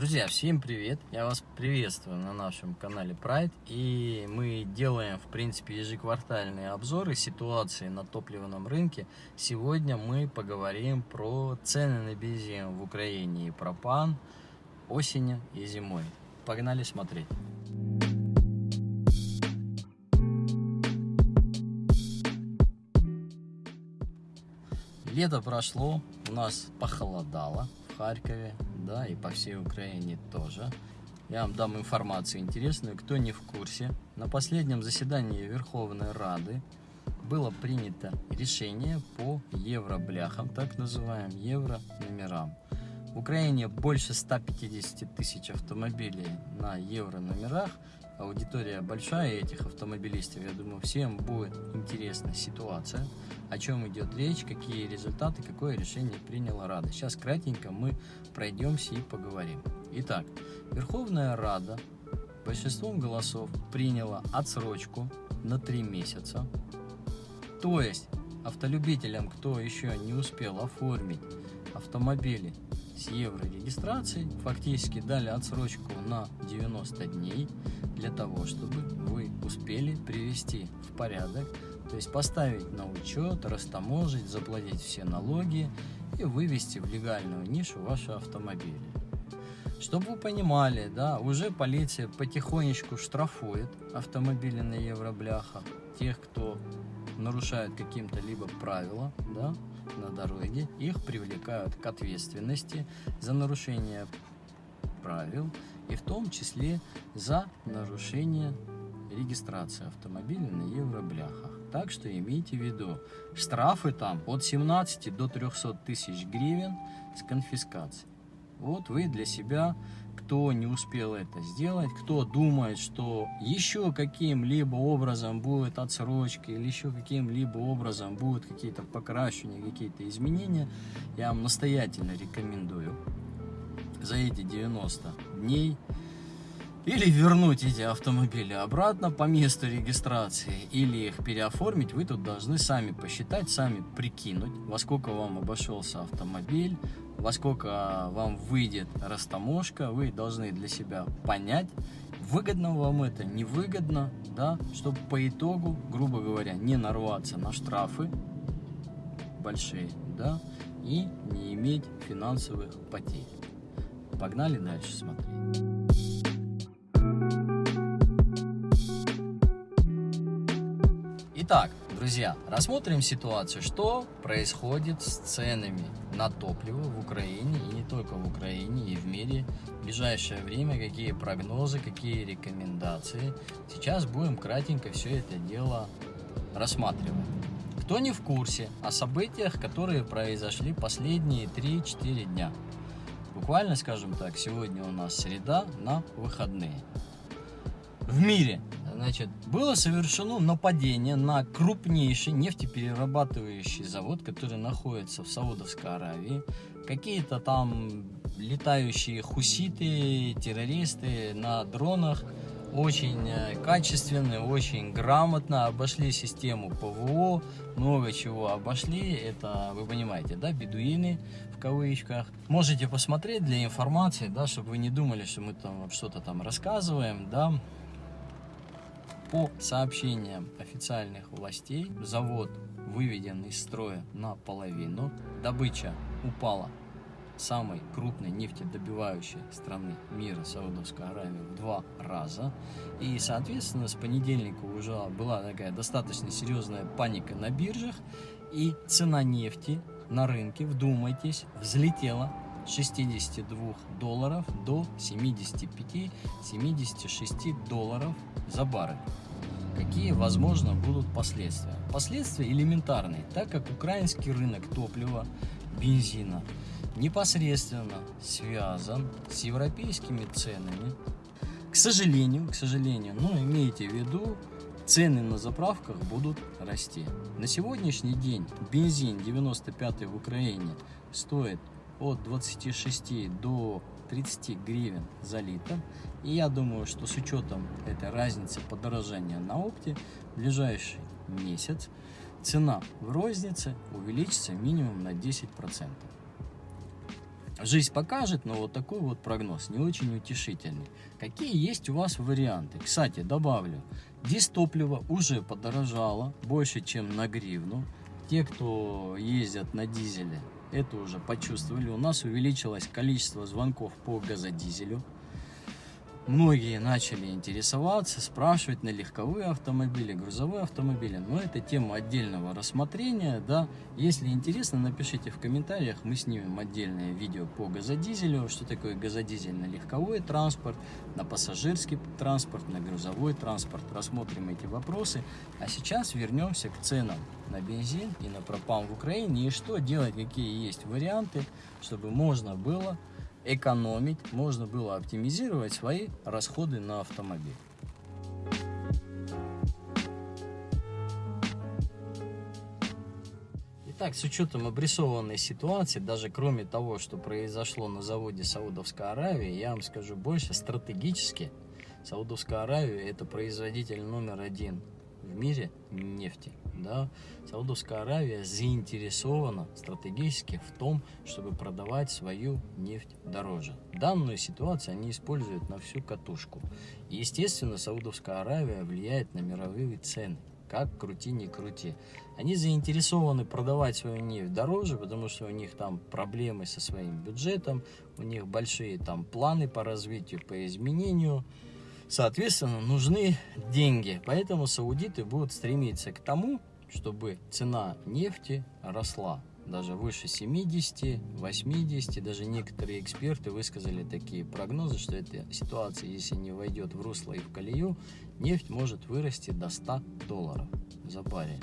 Друзья, всем привет! Я вас приветствую на нашем канале Pride. И мы делаем, в принципе, ежеквартальные обзоры ситуации на топливном рынке. Сегодня мы поговорим про цены на бензин в Украине и пропан осенью и зимой. Погнали смотреть! Лето прошло, у нас похолодало в Харькове, да, и по всей Украине тоже. Я вам дам информацию интересную, кто не в курсе. На последнем заседании Верховной Рады было принято решение по евробляхам, так называемым евро-номерам. В Украине больше 150 тысяч автомобилей на евро-номерах, аудитория большая этих автомобилистов, я думаю, всем будет интересна ситуация, о чем идет речь, какие результаты, какое решение приняла Рада. Сейчас кратенько мы пройдемся и поговорим. Итак, Верховная Рада большинством голосов приняла отсрочку на 3 месяца. То есть автолюбителям, кто еще не успел оформить автомобили с еврорегистрацией, фактически дали отсрочку на 90 дней для того, чтобы вы успели привести в порядок, то есть поставить на учет, растаможить, заплатить все налоги и вывести в легальную нишу ваши автомобили. Чтобы вы понимали, да, уже полиция потихонечку штрафует автомобили на евробляхах, тех, кто нарушает каким-то либо правила, да, на дороге, их привлекают к ответственности за нарушение правил и в том числе за нарушение регистрации автомобиля на евробляхах. Так что имейте в виду, штрафы там от 17 до 300 тысяч гривен с конфискацией. Вот вы для себя, кто не успел это сделать, кто думает, что еще каким-либо образом будет отсрочка или еще каким-либо образом будут какие-то покращения, какие-то изменения, я вам настоятельно рекомендую. За эти 90 дней или вернуть эти автомобили обратно по месту регистрации, или их переоформить, вы тут должны сами посчитать, сами прикинуть, во сколько вам обошелся автомобиль, во сколько вам выйдет растаможка, вы должны для себя понять, выгодно вам это, невыгодно, да, чтобы по итогу, грубо говоря, не нарваться на штрафы большие, да, и не иметь финансовых потерь. Погнали дальше смотреть. Итак, друзья, рассмотрим ситуацию, что происходит с ценами на топливо в Украине и не только в Украине, и в мире в ближайшее время, какие прогнозы, какие рекомендации. Сейчас будем кратенько все это дело рассматривать. Кто не в курсе о событиях, которые произошли последние 3-4 дня. Буквально, скажем так, сегодня у нас среда на выходные. В мире Значит, было совершено нападение на крупнейший нефтеперерабатывающий завод, который находится в Саудовской Аравии. Какие-то там летающие хуситы, террористы на дронах очень э, качественно, очень грамотно обошли систему ПВО, много чего обошли, это вы понимаете, да, бедуины в кавычках. Можете посмотреть для информации, да, чтобы вы не думали, что мы там что-то там рассказываем, да, по сообщениям официальных властей, завод выведен из строя наполовину, добыча упала самой крупной нефтедобивающей страны мира, Саудовской Аравии, в два раза. И, соответственно, с понедельника уже была такая достаточно серьезная паника на биржах, и цена нефти на рынке, вдумайтесь, взлетела 62 долларов до 75-76 долларов за баррель. Какие, возможно, будут последствия? Последствия элементарные, так как украинский рынок топлива, бензина непосредственно связан с европейскими ценами. К сожалению, к сожалению, но имейте в виду, цены на заправках будут расти. На сегодняшний день бензин 95 в Украине стоит от 26 до 30 гривен за литр. И я думаю, что с учетом этой разницы подорожания на опте, в ближайший месяц цена в рознице увеличится минимум на 10%. Жизнь покажет, но вот такой вот прогноз не очень утешительный. Какие есть у вас варианты? Кстати, добавлю, дистопливо уже подорожало больше, чем на гривну. Те, кто ездят на дизеле, это уже почувствовали. У нас увеличилось количество звонков по газодизелю многие начали интересоваться, спрашивать на легковые автомобили, грузовые автомобили. Но это тема отдельного рассмотрения. Да. Если интересно, напишите в комментариях. Мы снимем отдельное видео по газодизелю. Что такое газодизель на легковой транспорт, на пассажирский транспорт, на грузовой транспорт. Рассмотрим эти вопросы. А сейчас вернемся к ценам на бензин и на пропан в Украине. И что делать, какие есть варианты, чтобы можно было экономить, можно было оптимизировать свои расходы на автомобиль. Итак, с учетом обрисованной ситуации, даже кроме того, что произошло на заводе Саудовской Аравии, я вам скажу больше, стратегически Саудовская Аравия это производитель номер один в мире нефти да, Саудовская Аравия заинтересована стратегически в том, чтобы продавать свою нефть дороже. Данную ситуацию они используют на всю катушку. И, естественно, Саудовская Аравия влияет на мировые цены. Как крути, не крути. Они заинтересованы продавать свою нефть дороже, потому что у них там проблемы со своим бюджетом, у них большие там планы по развитию, по изменению Соответственно, нужны деньги. Поэтому саудиты будут стремиться к тому, чтобы цена нефти росла даже выше 70, 80, даже некоторые эксперты высказали такие прогнозы, что эта ситуация, если не войдет в русло и в колею, нефть может вырасти до 100 долларов за баррель.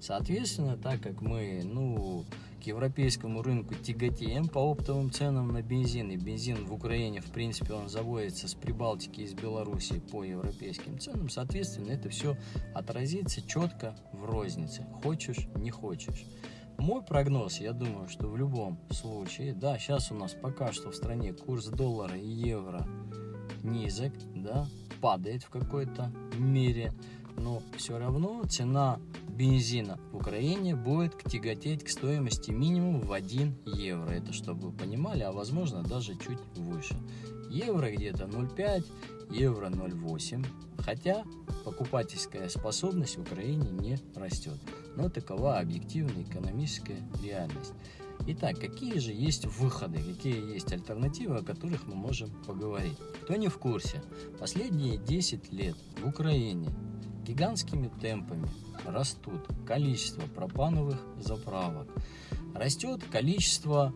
Соответственно, так как мы, ну, к европейскому рынку тяготеем по оптовым ценам на бензин, и бензин в Украине, в принципе, он заводится с Прибалтики из Беларуси по европейским ценам, соответственно, это все отразится четко в рознице, хочешь, не хочешь. Мой прогноз, я думаю, что в любом случае, да, сейчас у нас пока что в стране курс доллара и евро низок, да, падает в какой-то мере, но все равно цена бензина в Украине будет тяготеть к стоимости минимум в 1 евро. Это чтобы вы понимали, а возможно даже чуть выше. Евро где-то 0,5, евро 0,8. Хотя покупательская способность в Украине не растет. Но такова объективная экономическая реальность. Итак, какие же есть выходы, какие есть альтернативы, о которых мы можем поговорить? Кто не в курсе, последние 10 лет в Украине гигантскими темпами растут количество пропановых заправок, растет количество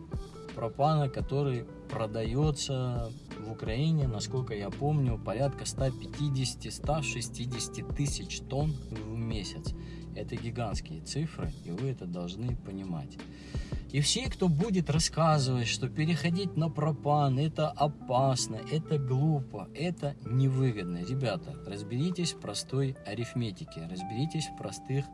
пропана, который продается в Украине, насколько я помню, порядка 150-160 тысяч тонн в месяц. Это гигантские цифры, и вы это должны понимать. И все, кто будет рассказывать, что переходить на пропан это опасно, это глупо, это невыгодно. Ребята, разберитесь в простой арифметике, разберитесь в простых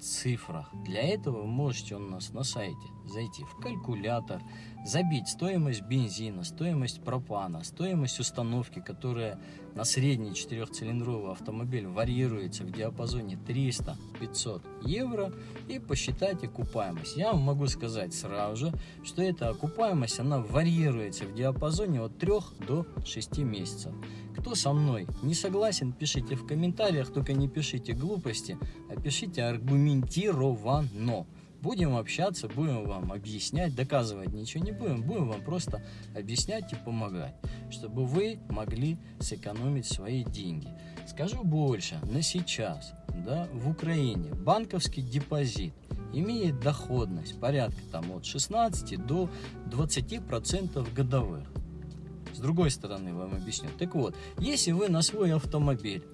цифрах. Для этого вы можете у нас на сайте зайти в калькулятор, забить стоимость бензина, стоимость пропана, стоимость установки, которая на средний четырехцилиндровый автомобиль варьируется в диапазоне 300-500 евро и посчитать окупаемость. Я вам могу сказать сразу же, что эта окупаемость, она варьируется в диапазоне от 3 до 6 месяцев. Кто со мной не согласен, пишите в комментариях, только не пишите глупости, а пишите аргументированно. Будем общаться, будем вам объяснять, доказывать ничего не будем, будем вам просто объяснять и помогать, чтобы вы могли сэкономить свои деньги. Скажу больше, на сейчас, да, в Украине банковский депозит имеет доходность порядка там от 16 до 20 процентов годовых. С другой стороны вам объясню. Так вот, если вы на свой автомобиль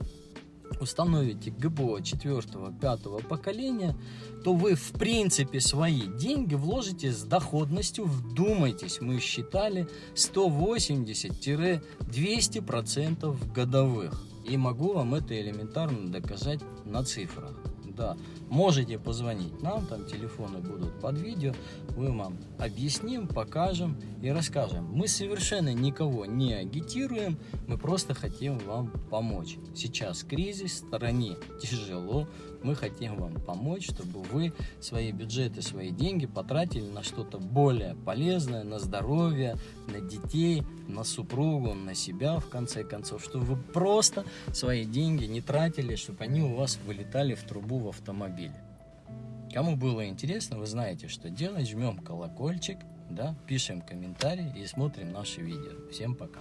установите ГБО 4-5 поколения, то вы в принципе свои деньги вложите с доходностью, вдумайтесь, мы считали 180-200% годовых. И могу вам это элементарно доказать на цифрах да, можете позвонить нам, там телефоны будут под видео, мы вам объясним, покажем и расскажем. Мы совершенно никого не агитируем, мы просто хотим вам помочь. Сейчас кризис, в стороне тяжело, Мы хотим вам помочь, чтобы вы свои бюджеты, свои деньги потратили на что-то более полезное, на здоровье, на детей, на супругу, на себя, в конце концов, чтобы вы просто свои деньги не тратили, чтобы они у вас вылетали в трубу в автомобиле. Кому было интересно, вы знаете, что делать. Жмем колокольчик, да, пишем комментарии и смотрим наши видео. Всем пока.